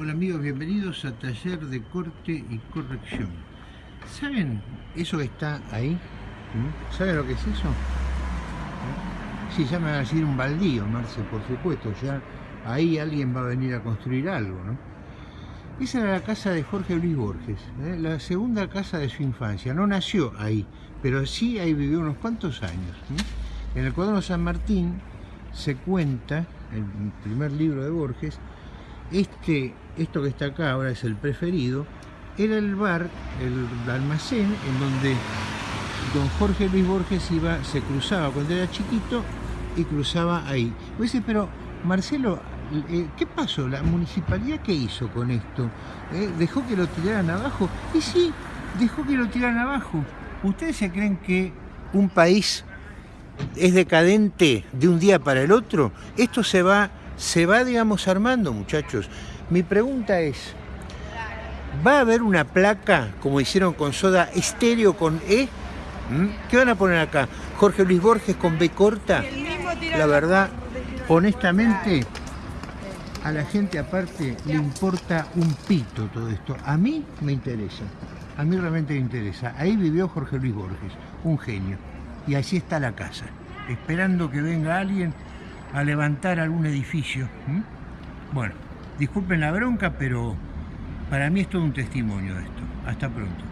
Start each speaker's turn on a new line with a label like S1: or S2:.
S1: Hola amigos, bienvenidos a Taller de Corte y Corrección. ¿Saben eso que está ahí? ¿Mm? ¿Saben lo que es eso? ¿Mm? Sí, ya me va a decir un baldío, Marce, por supuesto. Ya ahí alguien va a venir a construir algo, ¿no? Esa era la casa de Jorge Luis Borges, ¿eh? la segunda casa de su infancia. No nació ahí, pero sí ahí vivió unos cuantos años. ¿eh? En el cuaderno San Martín se cuenta, el primer libro de Borges, este, esto que está acá ahora es el preferido, era el bar, el almacén en donde don Jorge Luis Borges iba, se cruzaba cuando era chiquito y cruzaba ahí. Dice, pero Marcelo, eh, ¿qué pasó? ¿La municipalidad qué hizo con esto? ¿Eh? ¿Dejó que lo tiraran abajo? Y sí, dejó que lo tiraran abajo. ¿Ustedes se creen que un país es decadente de un día para el otro? Esto se va se va, digamos, armando, muchachos. Mi pregunta es, ¿va a haber una placa, como hicieron con Soda, estéreo con E? ¿Mm? ¿Qué van a poner acá? Jorge Luis Borges con B corta. La verdad, honestamente, a la gente aparte le importa un pito todo esto. A mí me interesa, a mí realmente me interesa. Ahí vivió Jorge Luis Borges, un genio. Y así está la casa, esperando que venga alguien a levantar algún edificio. Bueno, disculpen la bronca, pero para mí es todo un testimonio esto. Hasta pronto.